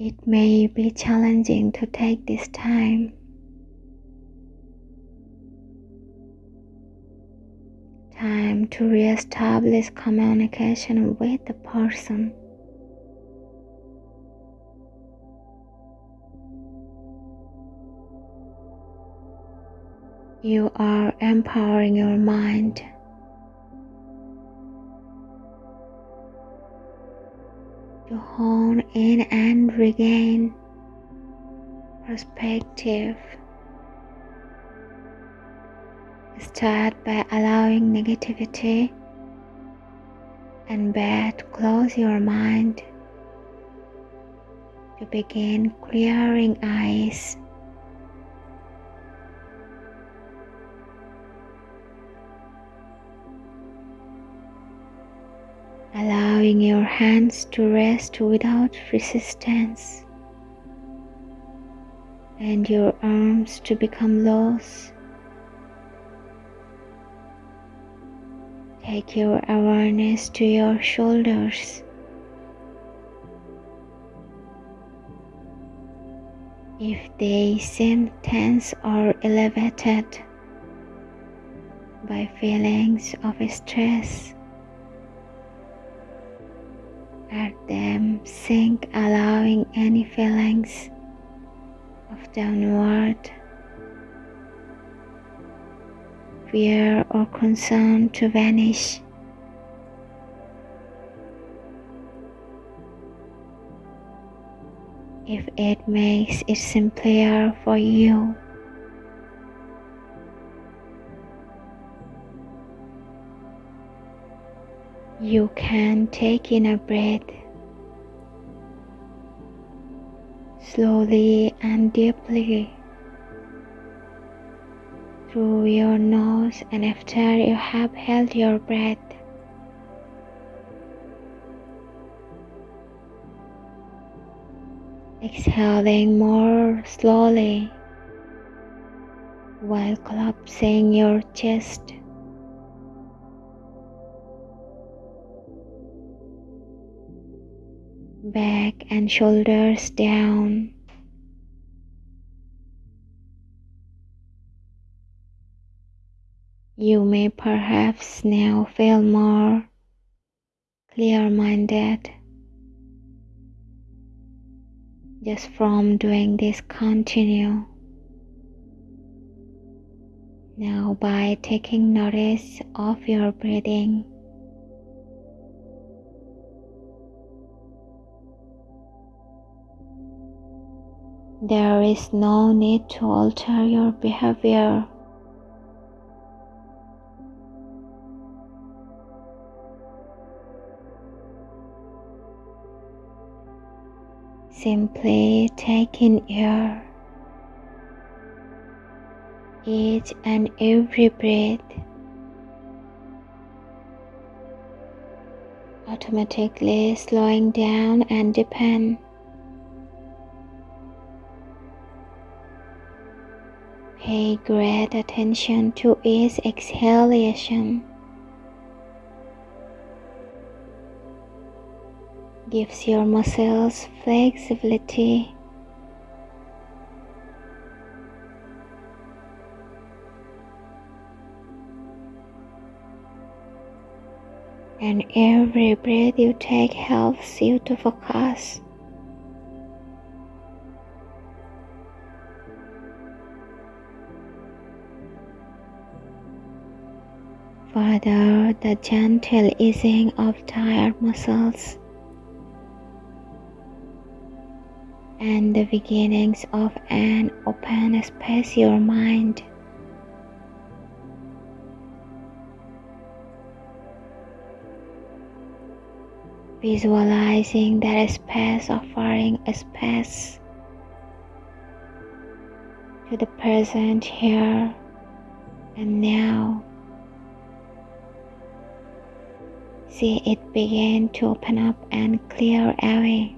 It may be challenging to take this time. Time to re-establish communication with the person. You are empowering your mind hone in and regain perspective. Start by allowing negativity and bad close your mind to begin clearing eyes. Allowing your hands to rest without resistance and your arms to become loose. Take your awareness to your shoulders. If they seem tense or elevated by feelings of stress, let them sink, allowing any feelings of downward fear or concern to vanish. If it makes it simpler for you, you can take in a breath slowly and deeply through your nose and after you have held your breath exhaling more slowly while collapsing your chest back and shoulders down. You may perhaps now feel more clear minded just from doing this continue. Now, by taking notice of your breathing. There is no need to alter your behavior. Simply take in air each and every breath automatically slowing down and deepen. Great attention to each exhalation. Gives your muscles flexibility. And every breath you take helps you to focus. Further, the gentle easing of tired muscles and the beginnings of an open space your mind. Visualizing that space offering a space to the present here and now. See it begin to open up and clear away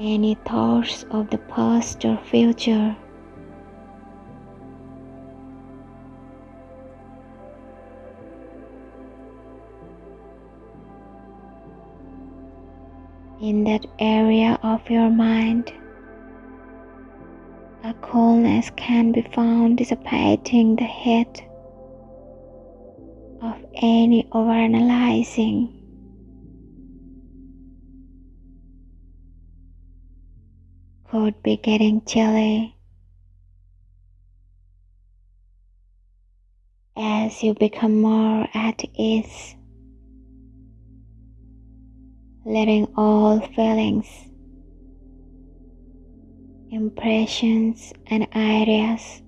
any thoughts of the past or future. In that area of your mind, a coolness can be found dissipating the heat of any overanalyzing. Could be getting chilly as you become more at ease, letting all feelings, impressions, and ideas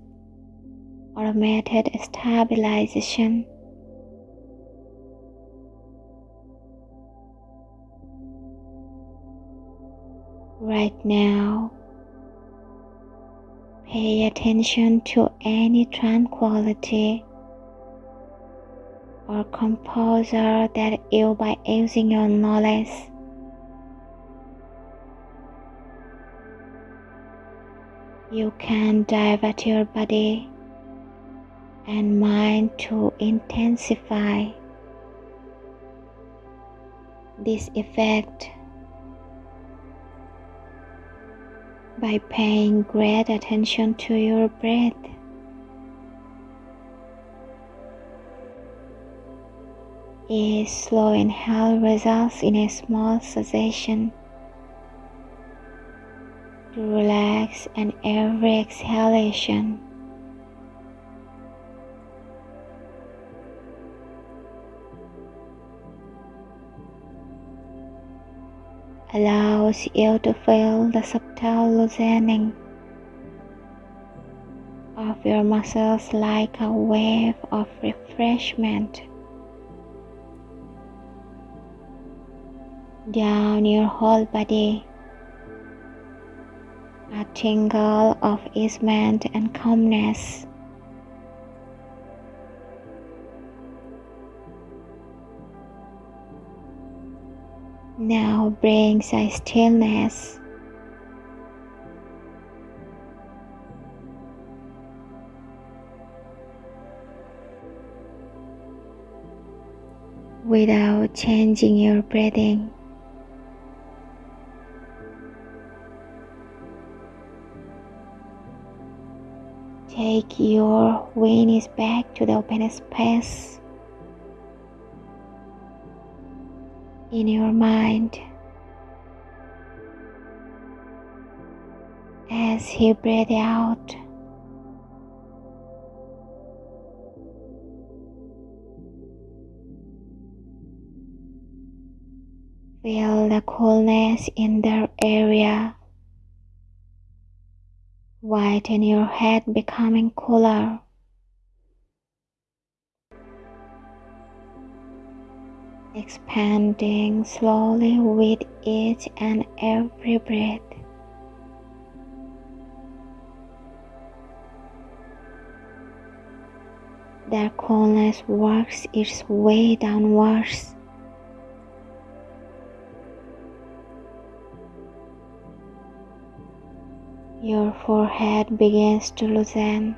automated stabilization. Right now, pay attention to any tranquility or composure that you by using your knowledge. You can divert your body and mind to intensify this effect by paying great attention to your breath. A slow inhale results in a small sensation to relax and every exhalation allows you to feel the subtle loosening of your muscles like a wave of refreshment. down your whole body. A tingle of easement and calmness. Now brings a stillness. Without changing your breathing. Take your wings back to the open space in your mind. As you breathe out, feel the coolness in the area Whiten your head becoming cooler. Expanding slowly with each and every breath. The coolness works its way downwards Your forehead begins to loosen,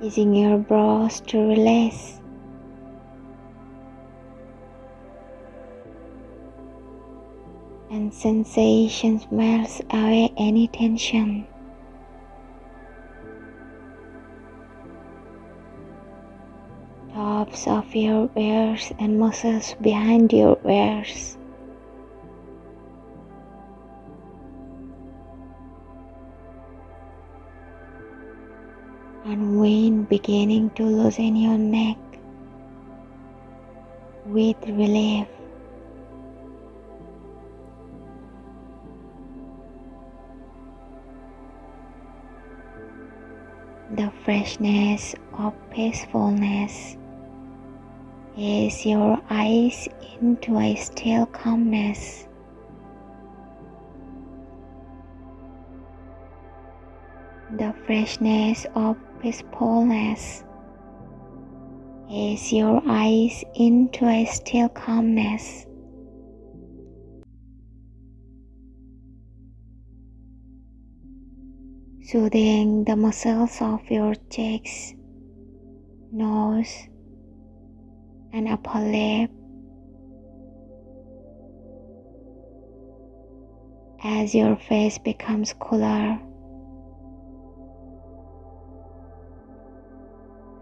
easing your brows to release. And sensations melts away any tension. Tops of your ears and muscles behind your ears. and wind beginning to loosen your neck with relief. The freshness of peacefulness is your eyes into a still calmness. The freshness of peacefulness is your eyes into a still calmness. Soothing the muscles of your cheeks, nose, and upper lip. as your face becomes cooler.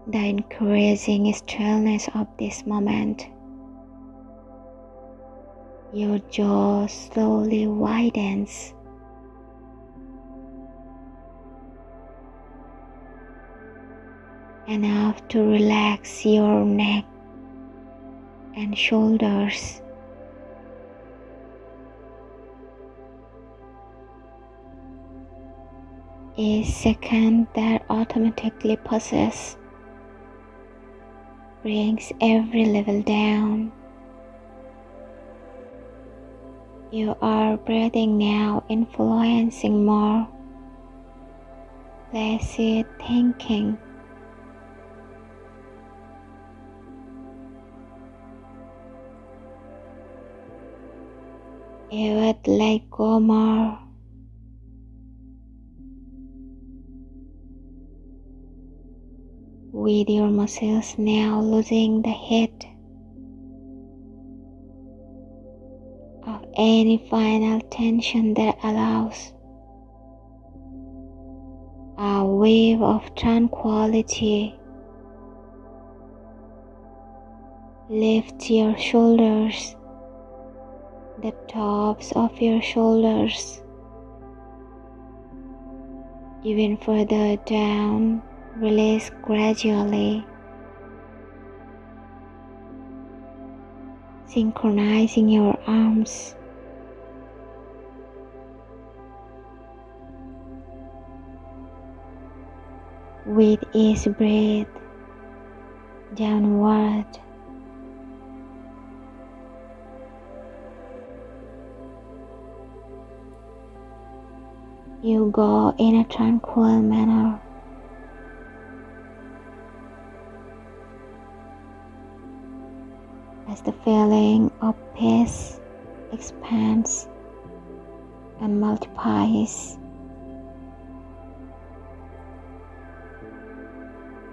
The increasing stillness of this moment. Your jaw slowly widens. Enough to relax your neck and shoulders. A second that automatically passes brings every level down. You are breathing now, influencing more placid thinking. Would let go more. With your muscles now losing the heat. Of any final tension that allows a wave of tranquility. Lift your shoulders, the tops of your shoulders, even further down, release gradually. Synchronizing your arms with each breath downward. You go in a tranquil manner. As the feeling of peace expands and multiplies.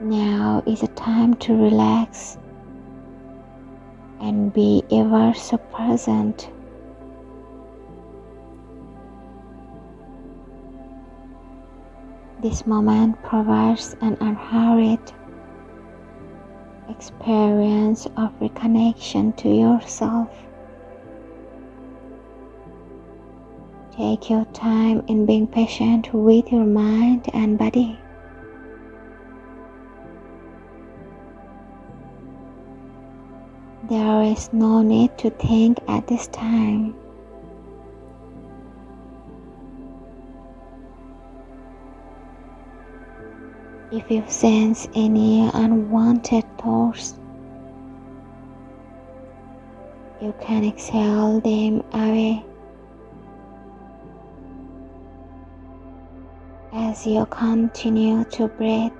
Now is a time to relax and be ever so present. This moment provides an unhurried experience of reconnection to yourself. Take your time in being patient with your mind and body. There is no need to think at this time. If you sense any unwanted thoughts, you can exhale them away as you continue to breathe.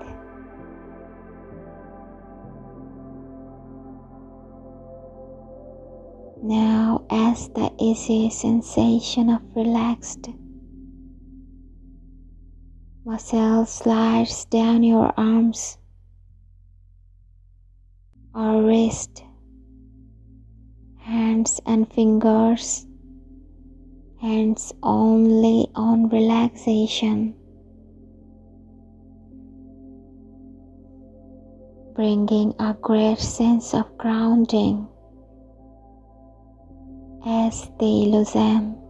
Now, as the easy sensation of relaxed muscle slides down your arms or wrist, hands and fingers, hands only on relaxation. Bringing a great sense of grounding as they loosen.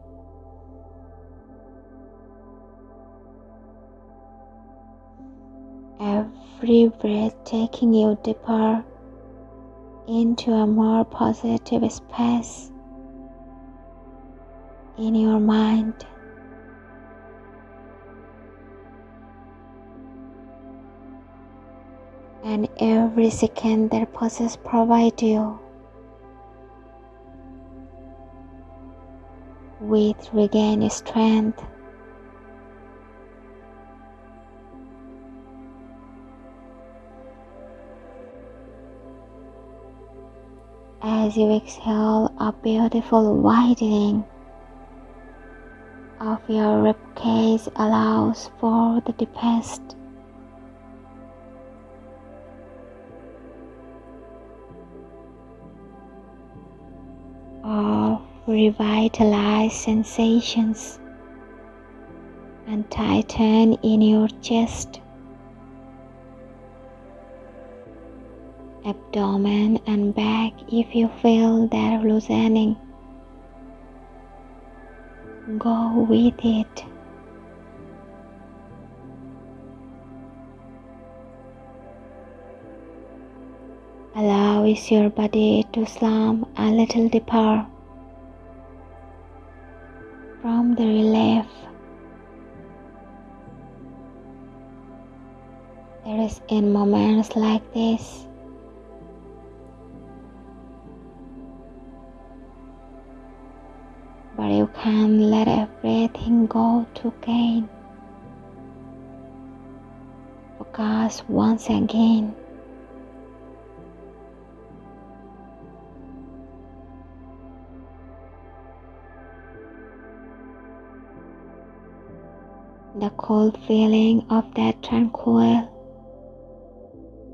Every breath taking you deeper into a more positive space in your mind. And every second that pauses provide you with regained strength. As you exhale, a beautiful widening of your ribcage allows for the deepest of revitalized sensations and tighten in your chest, abdomen, and back if you feel that loosening. Go with it. Allow your body to slump a little deeper from the relief. There is in moments like this but you can let everything go to gain. Focus once again. the cold feeling of that tranquil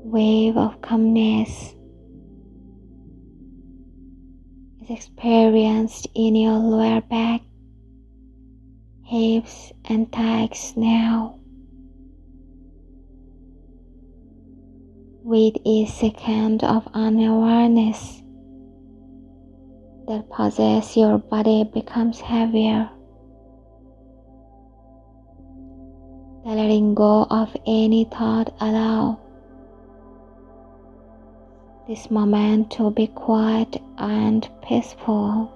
wave of calmness is experienced in your lower back, hips, and thighs now. With each second of unawareness that possess your body becomes heavier. The letting go of any thought allow this moment to be quiet and peaceful.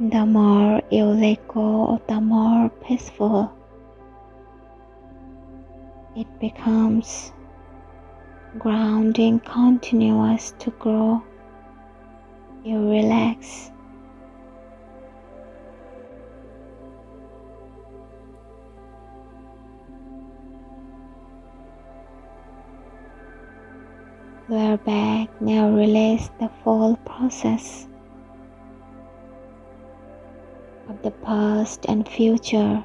The more you let go, the more peaceful it becomes grounding continuous to grow you relax. Lower back. Now release the full process of the past and future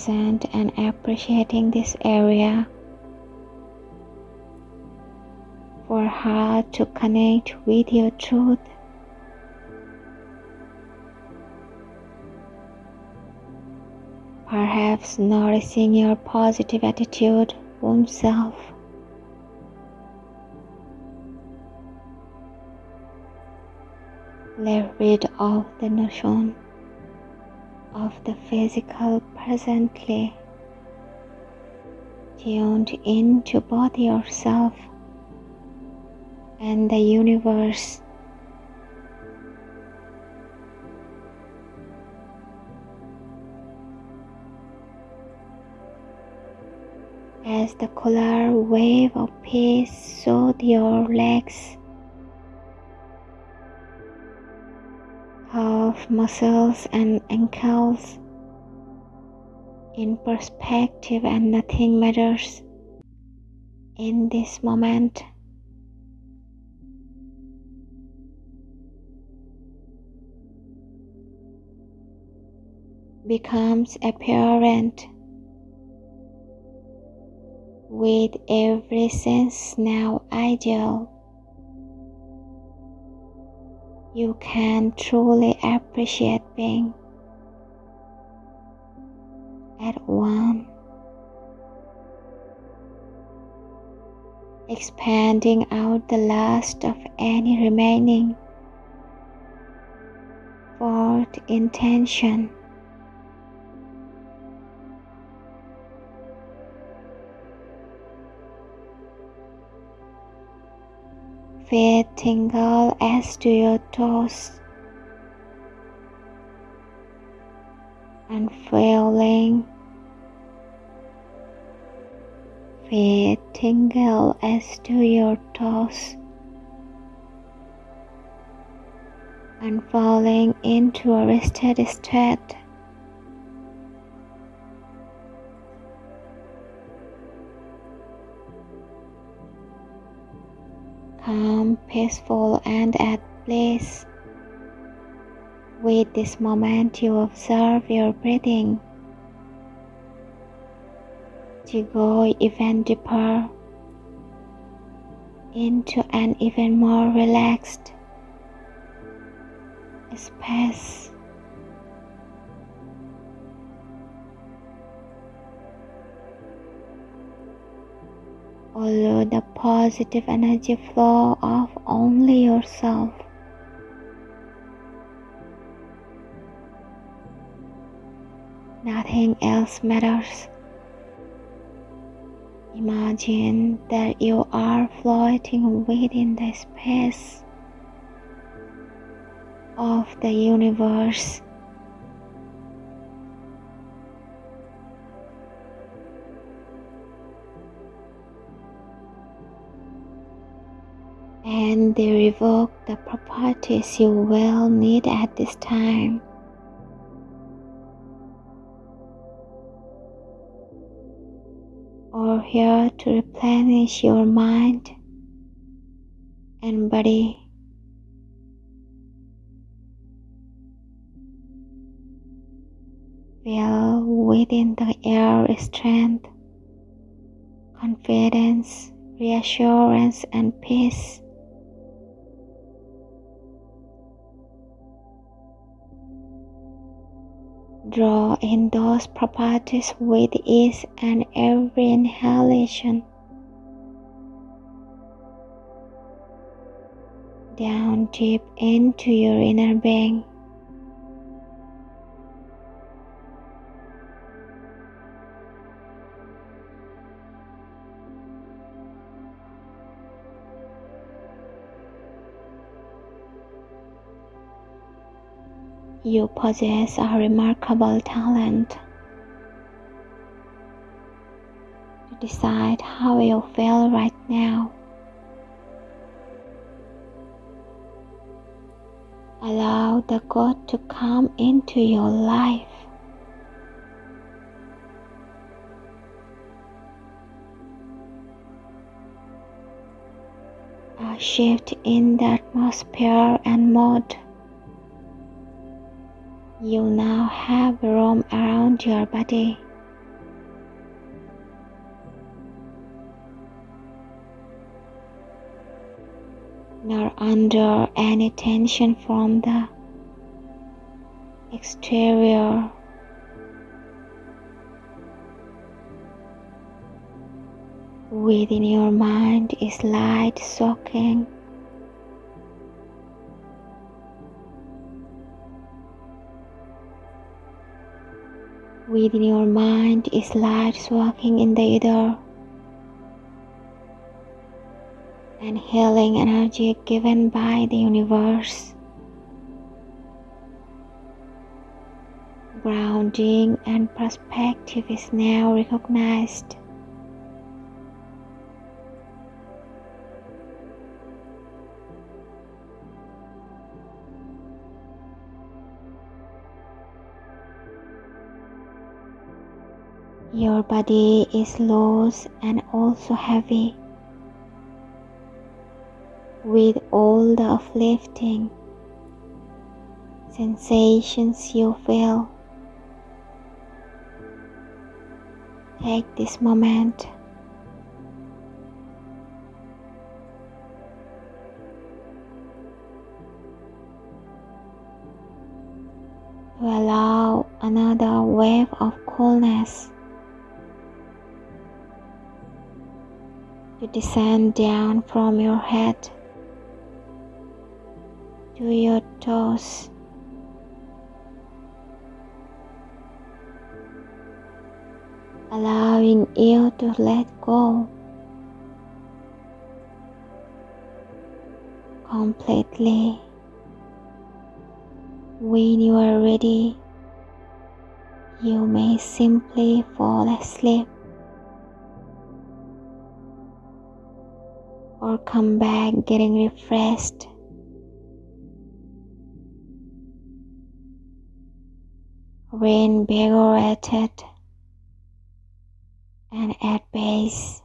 present and appreciating this area for her to connect with your truth. Perhaps noticing your positive attitude oneself. Let rid of the notion of the physical presently tuned into both yourself and the universe. As the color wave of peace soothes your legs calf muscles and ankles in perspective and nothing matters in this moment. becomes apparent with every sense now ideal you can truly appreciate being at one, expanding out the last of any remaining thought intention. Feet tingle as do your toes. And feeling feet tingle as to your toes. And falling into a rested state calm, peaceful, and at peace. With this moment, you observe your breathing to go even deeper into an even more relaxed space. Follow the positive energy flow of only yourself. Nothing else matters. Imagine that you are floating within the space of the universe. They revoke the properties you will need at this time. Or here to replenish your mind and body. Feel within the air strength, confidence, reassurance, and peace. Draw in those properties with ease and every inhalation. Down deep into your inner being. You possess a remarkable talent to decide how you feel right now. Allow the God to come into your life. A shift in the atmosphere and mode. You now have room around your body. Nor under any tension from the exterior. Within your mind is light soaking. Within your mind is light walking in the ether and healing energy given by the universe. Grounding and perspective is now recognized. Your body is loose and also heavy with all the uplifting sensations you feel. Take this moment to allow another wave of coolness to descend down from your head to your toes. Allowing you to let go completely. When you are ready, you may simply fall asleep. Or come back getting refreshed. Reinvigorated and at base.